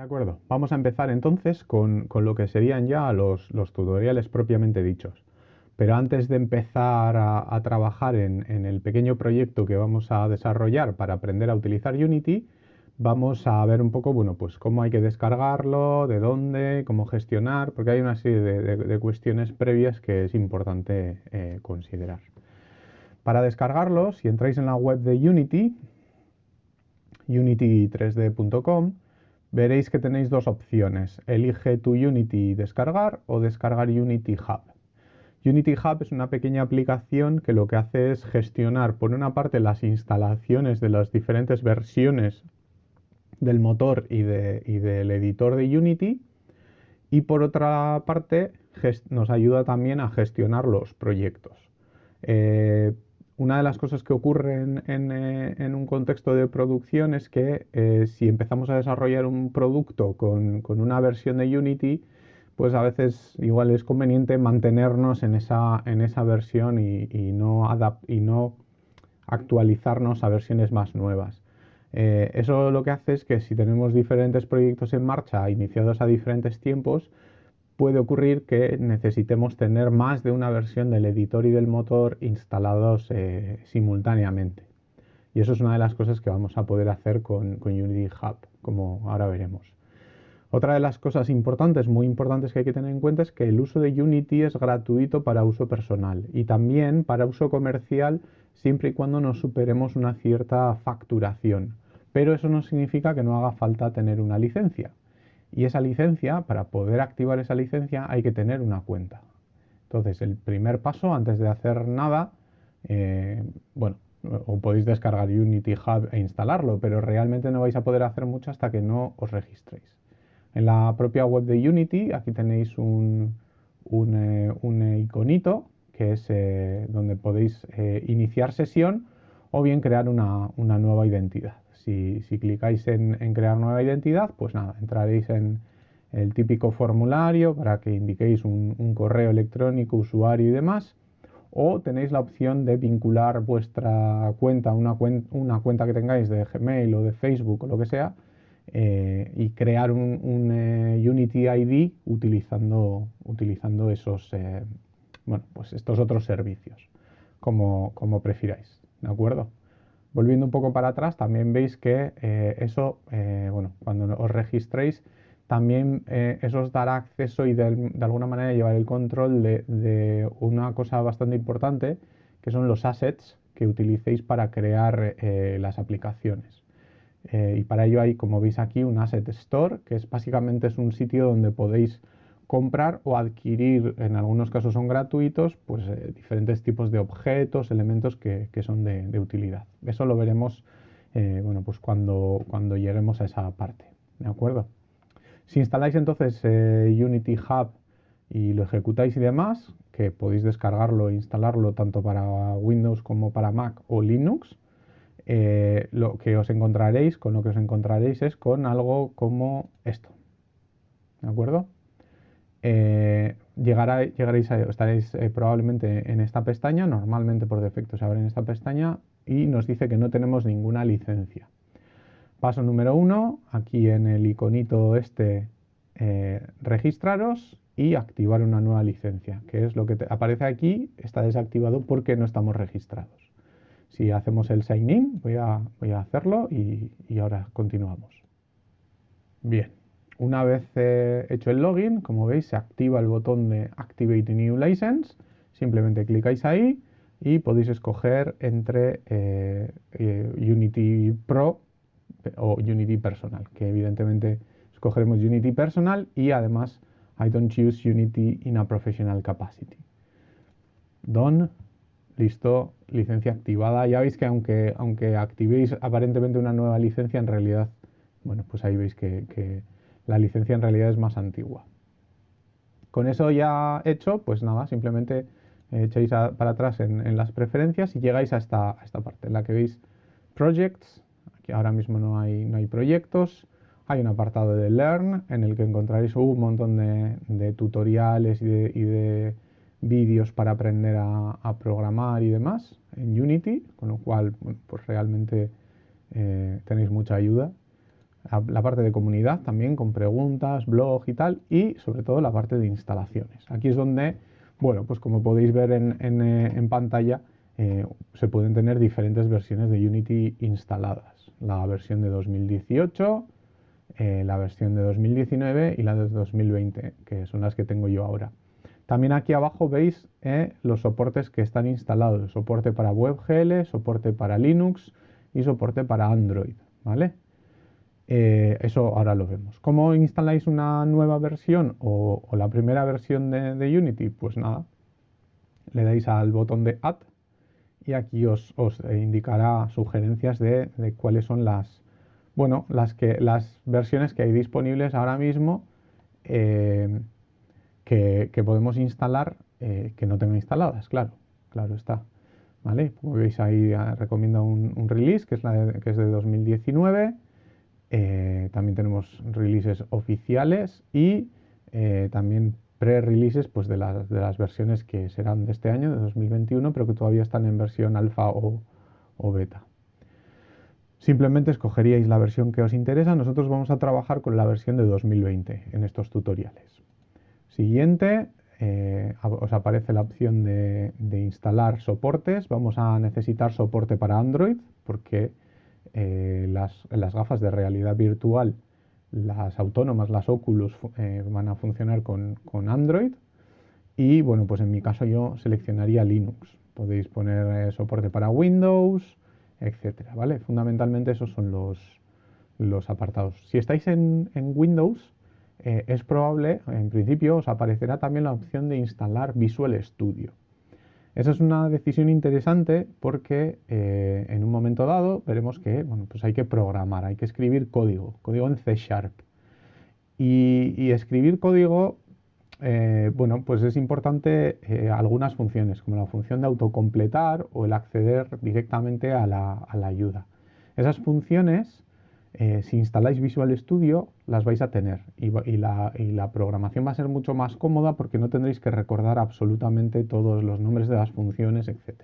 De acuerdo, vamos a empezar entonces con, lo que serían ya los, tutoriales propiamente dichos. Pero antes de empezar a, trabajar en, el pequeño proyecto que vamos a desarrollar para aprender a utilizar Unity, vamos a ver un poco, bueno, pues cómo hay que descargarlo, de dónde, cómo gestionar, porque hay una serie de, cuestiones previas que es importante eh, considerar. Para descargarlo, si entráis en la web de Unity, unity3d.com, veréis que tenéis dos opciones. Elige tu Unity descargar o descargar Unity Hub. Unity Hub es una pequeña aplicación que lo que hace es gestionar, por una parte, las instalaciones de las diferentes versiones del motor y, del editor de Unity y por otra parte nos ayuda también a gestionar los proyectos. Eh, una de las cosas que ocurren eh, en, un contexto de producción es que eh, si empezamos a desarrollar un producto con, una versión de Unity, pues a veces igual es conveniente mantenernos en esa, en esa versión y, no y no actualizarnos a versiones más nuevas. Eh, eso lo que hace es que si tenemos diferentes proyectos en marcha iniciados a diferentes tiempos, puede ocurrir que necesitemos tener más de una versión del editor y del motor instalados eh, simultáneamente. Y eso es una de las cosas que vamos a poder hacer con, Unity Hub, como ahora veremos. Otra de las cosas importantes, muy importantes que hay que tener en cuenta es que el uso de Unity es gratuito para uso personal y también para uso comercial siempre y cuando nos superemos una cierta facturación. Pero eso no significa que no haga falta tener una licencia. Y esa licencia, para poder activar esa licencia, hay que tener una cuenta. Entonces, el primer paso, antes de hacer nada, eh, bueno, podéis descargar Unity Hub e instalarlo, pero realmente no vais a poder hacer mucho hasta que no os registréis. En la propia web de Unity, aquí tenéis un, eh, iconito, que es eh, donde podéis iniciar sesión o bien crear una nueva identidad. Si, clicáis en, crear nueva identidad, pues nada, entraréis en el típico formulario para que indiquéis un, correo electrónico, usuario y demás. O tenéis la opción de vincular vuestra cuenta, una, una cuenta que tengáis de Gmail o de Facebook o lo que sea, eh, y crear un, eh, Unity ID utilizando, esos, eh, bueno, pues estos otros servicios, como, como prefiráis. ¿De acuerdo? Volviendo un poco para atrás, también veis que eh, eso, eh, bueno, cuando os registréis, también eh, eso os dará acceso y de, alguna manera llevar el control de, una cosa bastante importante, que son los assets que utilicéis para crear las aplicaciones. y para ello hay, como veis aquí, un Asset Store, que es básicamente es un sitio donde podéis comprar o adquirir, en algunos casos son gratuitos, pues eh, diferentes tipos de objetos, elementos que, son de, utilidad. Eso lo veremos eh, bueno, pues cuando, cuando lleguemos a esa parte. ¿De acuerdo? Si instaláis entonces eh, Unity Hub y lo ejecutáis y demás, que podéis descargarlo e instalarlo tanto para Windows como para Mac o Linux, lo que os encontraréis, con lo que os encontraréis es con algo como esto. ¿De acuerdo? Eh, llegaréis a, estaréis eh, probablemente en esta pestaña, normalmente por defecto se abre en esta pestaña y nos dice que no tenemos ninguna licencia. Paso número uno, aquí en el iconito este, eh, registraros y activar una nueva licencia, que es lo que aparece aquí, está desactivado porque no estamos registrados. Si hacemos el sign in, voy a, hacerlo y ahora continuamos. Bien. Una vez eh, hecho el login, como veis, se activa el botón de Activate New License. Simplemente clicáis ahí y podéis escoger entre eh, eh, Unity Pro o Unity Personal, que evidentemente escogeremos Unity Personal y además I don't choose Unity in a professional capacity. Done, listo, licencia activada. Ya veis que aunque, aunque activéis aparentemente una nueva licencia, en realidad, bueno, pues ahí veis que la licencia en realidad es más antigua. Con eso ya hecho, pues nada, simplemente echéis para atrás en, las preferencias y llegáis a esta, esta, parte en la que veis Projects. Aquí ahora mismo no hay, no hay proyectos. Hay un apartado de Learn en el que encontraréis un montón de, tutoriales y de, vídeos para aprender a, programar y demás en Unity, con lo cual pues realmente eh, tenéis mucha ayuda la parte de comunidad también con preguntas, blog y tal, y sobre todo la parte de instalaciones. Aquí es donde, bueno, pues como podéis ver en, eh, pantalla, eh, se pueden tener diferentes versiones de Unity instaladas. La versión de 2018, eh, la versión de 2019 y la de 2020, que son las que tengo yo ahora. También aquí abajo veis los soportes que están instalados, soporte para WebGL, soporte para Linux y soporte para Android, ¿vale? Eh, eso ahora lo vemos. ¿Cómo instaláis una nueva versión o, la primera versión de, Unity? Pues nada, le dais al botón de Add y aquí os, indicará sugerencias de, cuáles son las, bueno, las, que, las versiones que hay disponibles ahora mismo eh, que, podemos instalar eh, que no tengo instaladas, claro, claro está. ¿Vale? Como veis ahí ah, recomiendo un, release que es, que es de 2019 eh, también tenemos releases oficiales y eh, también pre-releases pues, de, las, de las versiones que serán de este año, de 2021, pero que todavía están en versión alfa o, beta. Simplemente escogeríais la versión que os interesa. Nosotros vamos a trabajar con la versión de 2020 en estos tutoriales. Siguiente, eh, os aparece la opción de, instalar soportes. Vamos a necesitar soporte para Android porque eh, las, gafas de realidad virtual, las autónomas, las Oculus, eh, van a funcionar con, Android. Y bueno, pues en mi caso yo seleccionaría Linux. Podéis poner eh, soporte para Windows, etcétera, ¿vale? Fundamentalmente esos son los, los apartados. Si estáis en, en Windows, es probable, en principio, os aparecerá también la opción de instalar Visual Studio. Esa es una decisión interesante porque eh, en un momento dado veremos que bueno, pues hay que programar, hay que escribir código, código en C Sharp. Y, escribir código, eh, bueno, pues es importante eh, algunas funciones, como la función de autocompletar o el acceder directamente a la, a la ayuda. Esas funciones eh, si instaláis Visual Studio las vais a tener y, la, programación va a ser mucho más cómoda porque no tendréis que recordar absolutamente todos los nombres de las funciones, etc.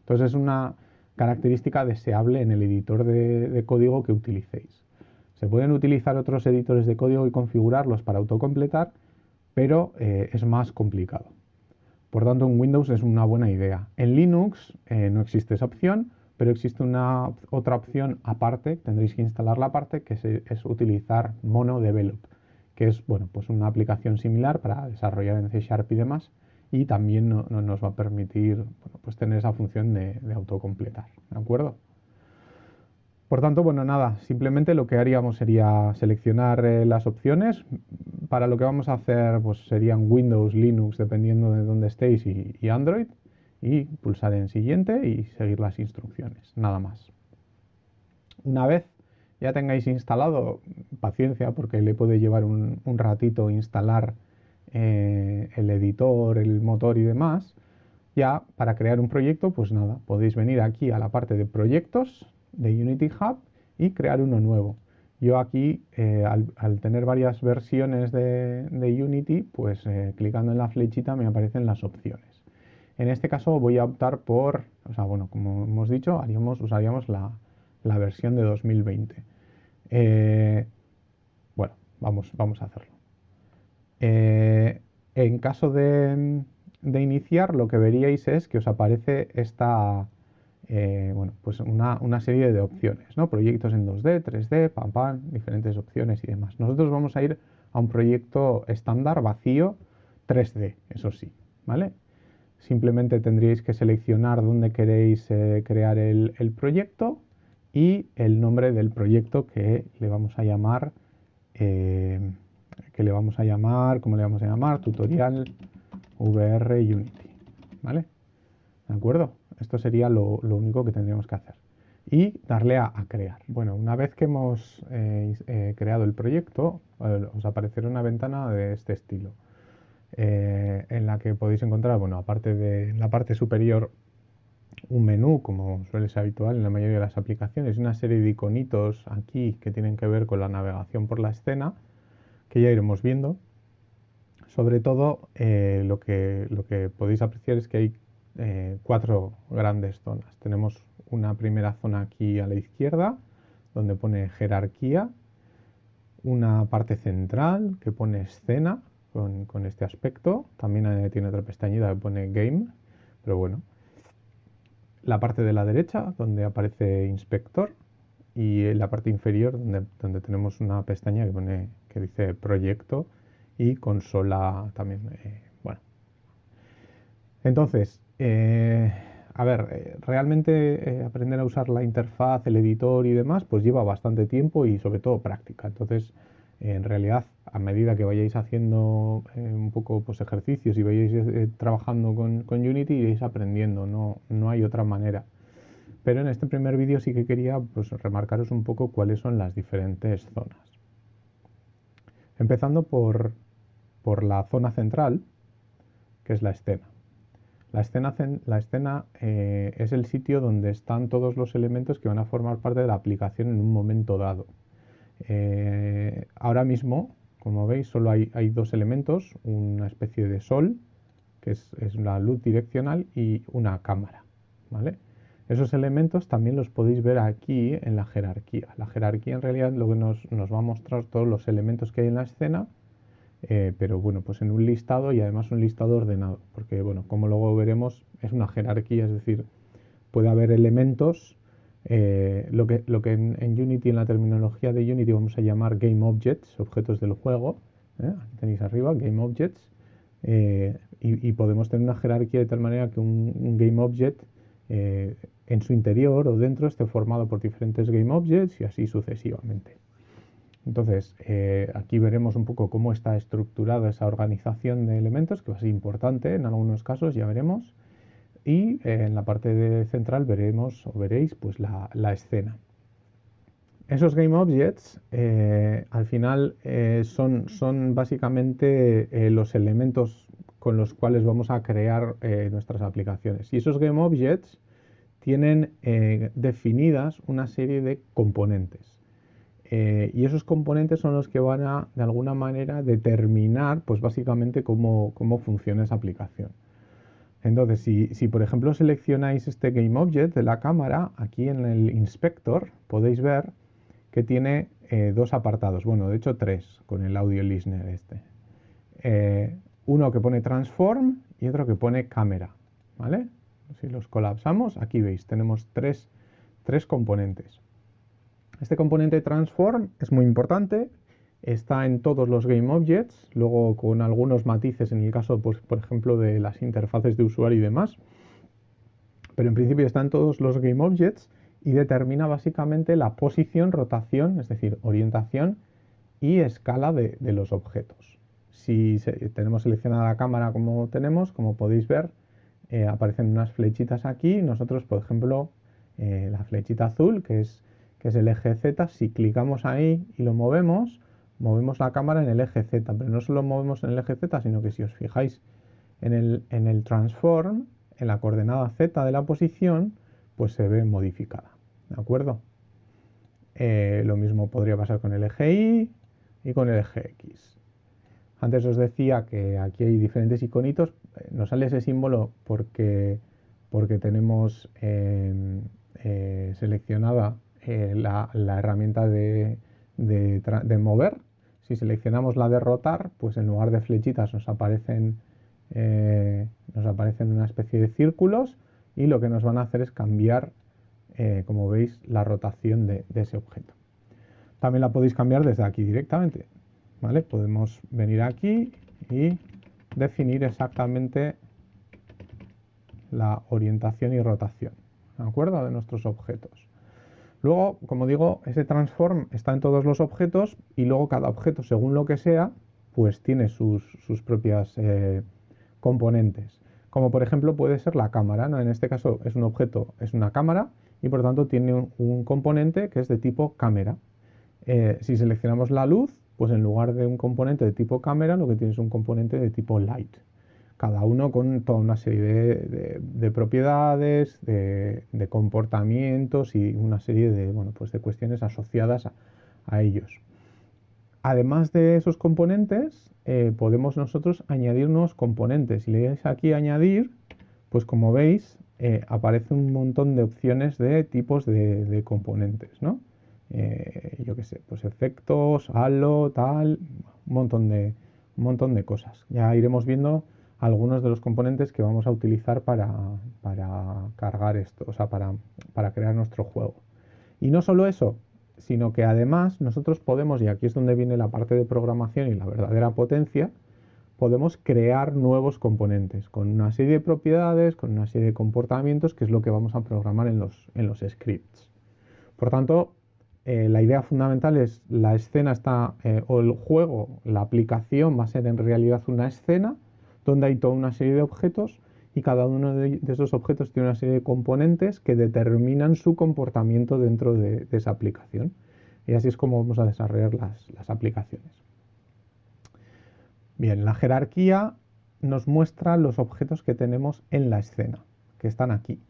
Entonces es una característica deseable en el editor de, código que utilicéis. Se pueden utilizar otros editores de código y configurarlos para autocompletar, pero eh, es más complicado. Por tanto, en Windows es una buena idea. En Linux eh, no existe esa opción, pero existe una otra opción aparte, tendréis que instalarla aparte, que es, utilizar MonoDevelop, que es bueno, pues una aplicación similar para desarrollar en C Sharp y demás, y también nos va a permitir pues tener esa función de, autocompletar, ¿de acuerdo? Por tanto, bueno, nada, simplemente lo que haríamos sería seleccionar eh, las opciones. Para lo que vamos a hacer, pues serían Windows, Linux, dependiendo de dónde estéis, y Android y pulsar en siguiente y seguir las instrucciones, nada más. Una vez ya tengáis instalado, paciencia porque le puede llevar un, ratito instalar eh, el editor, el motor y demás, ya para crear un proyecto, pues nada, podéis venir aquí a la parte de proyectos de Unity Hub y crear uno nuevo. Yo aquí, eh, al, tener varias versiones de, Unity, pues eh, clicando en la flechita me aparecen las opciones. En este caso voy a optar por, o sea, bueno, como hemos dicho, usaríamos la, versión de 2020. Eh, bueno, vamos, vamos a hacerlo. Eh, en caso de, iniciar, lo que veríais es que os aparece esta, eh, bueno, pues una, una, serie de opciones, ¿no? Proyectos en 2D, 3D, pam, pam, diferentes opciones y demás. Nosotros vamos a ir a un proyecto estándar, vacío, 3D, eso sí, ¿vale? Simplemente tendríais que seleccionar dónde queréis eh, crear el, proyecto y el nombre del proyecto que le vamos a llamar, eh, que le vamos a llamar, ¿cómo le vamos a llamar? Tutorial VR Unity, ¿vale? ¿De acuerdo? Esto sería lo, único que tendríamos que hacer. Y darle a, crear. Bueno, una vez que hemos eh, creado el proyecto, os aparecerá una ventana de este estilo. Eh, en la que podéis encontrar, bueno, aparte de la parte superior, un menú, como suele ser habitual en la mayoría de las aplicaciones, una serie de iconitos aquí que tienen que ver con la navegación por la escena, que ya iremos viendo. Sobre todo, eh, lo, que, lo que podéis apreciar es que hay eh, cuatro grandes zonas. Tenemos una primera zona aquí a la izquierda, donde pone jerarquía, una parte central que pone escena con, este aspecto. También eh, tiene otra pestañita que pone game, pero bueno. La parte de la derecha donde aparece inspector y la parte inferior donde, donde tenemos una pestaña que, pone, que dice proyecto y consola también. Eh, bueno. Entonces, eh, a ver, realmente aprender a usar la interfaz, el editor y demás, pues lleva bastante tiempo y sobre todo práctica. Entonces, en realidad, a medida que vayáis haciendo eh, un poco pues, ejercicios y vayáis eh, trabajando con, Unity, iréis aprendiendo, no, no, hay otra manera. Pero en este primer vídeo sí que quería pues, remarcaros un poco cuáles son las diferentes zonas. Empezando por, la zona central, que es la escena. La escena, la escena eh, es el sitio donde están todos los elementos que van a formar parte de la aplicación en un momento dado. Eh, ahora mismo, como veis, solo hay, dos elementos, una especie de sol, que es, la luz direccional, y una cámara. ¿vale? Esos elementos también los podéis ver aquí en la jerarquía. La jerarquía en realidad lo que nos, va a mostrar todos los elementos que hay en la escena, eh, pero bueno, pues en un listado y además un listado ordenado, porque bueno, como luego veremos, es una jerarquía, es decir, puede haber elementos eh, lo que, lo que en, Unity, en la terminología de Unity, vamos a llamar Game Objects, objetos del juego. ¿eh? Aquí tenéis arriba, Game Objects. Eh, y, podemos tener una jerarquía de tal manera que un, Game Object en su interior o dentro esté formado por diferentes Game Objects y así sucesivamente. Entonces, aquí veremos un poco cómo está estructurada esa organización de elementos, que va a ser importante en algunos casos, ya veremos y eh, en la parte central veremos o veréis pues la, escena. Esos Game Objects eh, al final eh, son, son, básicamente los elementos con los cuales vamos a crear nuestras aplicaciones. Y esos Game Objects tienen definidas una serie de componentes. y esos componentes son los que van a, de alguna manera, determinar pues básicamente cómo funciona esa aplicación. Entonces, si, por ejemplo seleccionáis este GameObject de la cámara, aquí en el inspector podéis ver que tiene eh, dos apartados, bueno, de hecho tres con el audio listener este. Eh, uno que pone transform y otro que pone cámara, ¿vale? Si los colapsamos, aquí veis, tenemos tres, tres componentes. Este componente transform es muy importante está en todos los GameObjects, luego con algunos matices en el caso, pues, por ejemplo, de las interfaces de usuario y demás. Pero en principio está en todos los GameObjects y determina básicamente la posición, rotación, es decir, orientación y escala de, los objetos. Si tenemos seleccionada la cámara como tenemos, como podéis ver, eh, aparecen unas flechitas aquí. Nosotros, por ejemplo, eh, la flechita azul, que es, que es el eje Z, si clicamos ahí y lo movemos, movemos la cámara en el eje Z, pero no solo movemos en el eje Z, sino que si os fijáis en el, en el transform, en la coordenada Z de la posición, pues se ve modificada, ¿de acuerdo? Eh, lo mismo podría pasar con el eje Y y con el eje X. Antes os decía que aquí hay diferentes iconitos, eh, nos sale ese símbolo porque, porque tenemos eh, seleccionada la, la herramienta de, de, mover, si seleccionamos la de rotar, pues en lugar de flechitas nos aparecen, eh, nos aparecen una especie de círculos y lo que nos van a hacer es cambiar, eh, como veis, la rotación de, ese objeto. También la podéis cambiar desde aquí directamente. ¿vale? Podemos venir aquí y definir exactamente la orientación y rotación ¿de acuerdo? de nuestros objetos. Luego, como digo, ese transform está en todos los objetos y luego cada objeto, según lo que sea, pues tiene sus, propias eh, componentes. Como por ejemplo puede ser la cámara, ¿no? En este caso es un objeto, es una cámara y por tanto tiene un, componente que es de tipo cámara. Eh, si seleccionamos la luz, pues en lugar de un componente de tipo cámara, lo que tiene es un componente de tipo light cada uno con toda una serie de, propiedades, de, comportamientos y una serie de, bueno, pues de cuestiones asociadas a, ellos. Además de esos componentes, eh, podemos nosotros añadir nuevos componentes. Si le dais aquí añadir, pues como veis, eh, aparece un montón de opciones de tipos de, componentes. ¿no? eh, yo qué sé, pues efectos, halo, tal, un montón de, un montón de cosas. Ya iremos viendo algunos de los componentes que vamos a utilizar para, cargar esto, o sea, para, para crear nuestro juego. Y no solo eso, sino que además nosotros podemos, y aquí es donde viene la parte de programación y la verdadera potencia, podemos crear nuevos componentes con una serie de propiedades, con una serie de comportamientos, que es lo que vamos a programar en los, en los scripts. Por tanto, eh, la idea fundamental es la escena está, eh, o el juego, la aplicación va a ser en realidad una escena donde hay toda una serie de objetos y cada uno de, esos objetos tiene una serie de componentes que determinan su comportamiento dentro de, esa aplicación. Y así es como vamos a desarrollar las, aplicaciones. Bien, la jerarquía nos muestra los objetos que tenemos en la escena, que están aquí.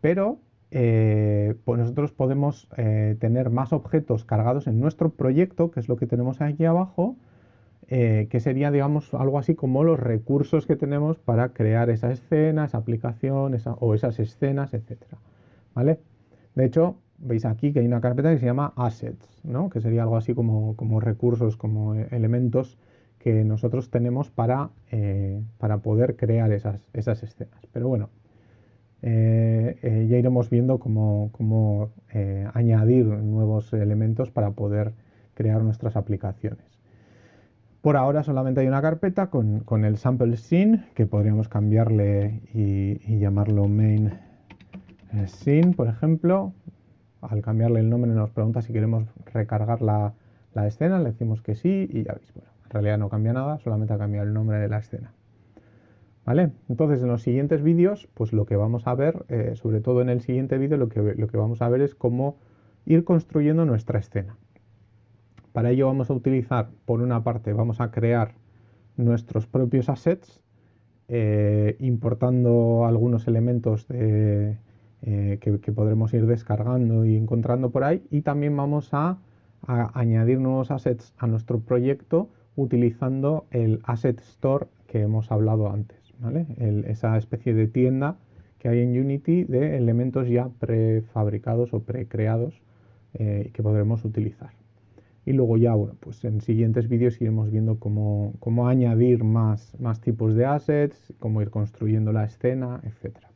Pero eh, pues nosotros podemos eh, tener más objetos cargados en nuestro proyecto, que es lo que tenemos aquí abajo, eh, que sería, digamos, algo así como los recursos que tenemos para crear esa escena, esa aplicación o esas escenas, etc. ¿Vale? De hecho, veis aquí que hay una carpeta que se llama assets, ¿no? que sería algo así como, como recursos, como eh, elementos que nosotros tenemos para, eh, para poder crear esas, esas, escenas. Pero bueno, ya iremos viendo cómo, cómo añadir nuevos elementos para poder crear nuestras aplicaciones. Por ahora solamente hay una carpeta con, el sample scene que podríamos cambiarle y, llamarlo main eh, scene, por ejemplo. Al cambiarle el nombre nos pregunta si queremos recargar la, escena, le decimos que sí y ya veis, bueno, en realidad no cambia nada, solamente ha cambiado el nombre de la escena. ¿Vale? Entonces en los siguientes vídeos, pues lo que vamos a ver, eh, sobre todo en el siguiente vídeo, lo que, lo que vamos a ver es cómo ir construyendo nuestra escena. Para ello vamos a utilizar, por una parte, vamos a crear nuestros propios assets, eh, importando algunos elementos eh, que, podremos ir descargando y encontrando por ahí, y también vamos a, añadir nuevos assets a nuestro proyecto utilizando el Asset Store que hemos hablado antes, esa especie de tienda que hay en Unity de elementos ya prefabricados o precreados eh, que podremos utilizar. Y luego ya, bueno, pues en siguientes vídeos iremos viendo cómo, cómo añadir más, más tipos de assets, cómo ir construyendo la escena, etcétera.